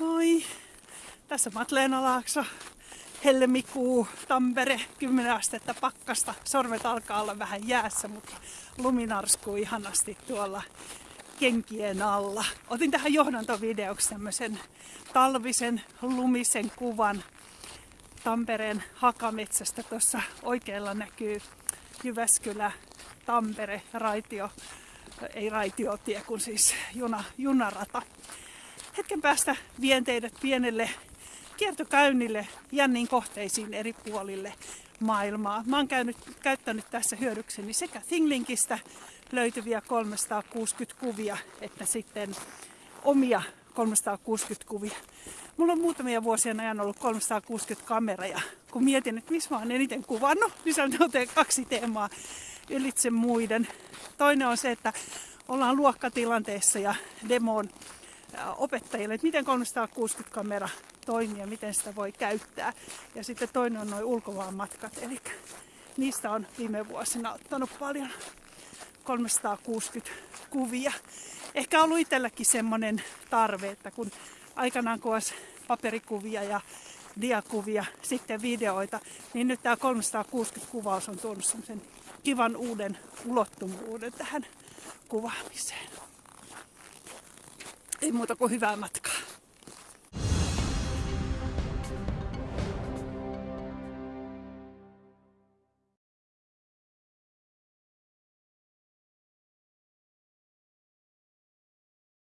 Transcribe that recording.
Moi! Tässä Matleena Laakso, helmikuu, Tampere, 10 astetta pakkasta. Sormet alkaa olla vähän jäässä, mutta lumi narskuu ihanasti tuolla kenkien alla. Otin tähän johdantovideoksi tämmöisen talvisen lumisen kuvan Tampereen hakametsästä. Tuossa oikealla näkyy Jyväskylä, Tampere, raitio, ei raitiotie, kun siis juna, junarata. Hetken päästä vien teidät pienelle kiertokäynnille jänniin kohteisiin eri puolille maailmaa. Mä oon käynyt, käyttänyt tässä hyödykseni sekä Thinglinkistä löytyviä 360 kuvia, että sitten omia 360 kuvia. Mulla on muutamia vuosia ajan ollut 360 kameraa kun mietin, että missä mä oon eniten kuvannut, niin se on kaksi teemaa ylitse muiden. Toinen on se, että ollaan luokkatilanteessa ja demoon opettajille, että miten 360 kamera toimii ja miten sitä voi käyttää. Ja sitten toinen on noin ulkomaanmatkat, eli niistä on viime vuosina ottanut paljon 360 kuvia. Ehkä ollut itselläkin semmoinen tarve, että kun aikanaan kuvasi paperikuvia ja diakuvia, sitten videoita, niin nyt tämä 360 kuvaus on tuonut semmoisen kivan uuden ulottuvuuden tähän kuvaamiseen. Ei muuta kuin hyvää matkaa.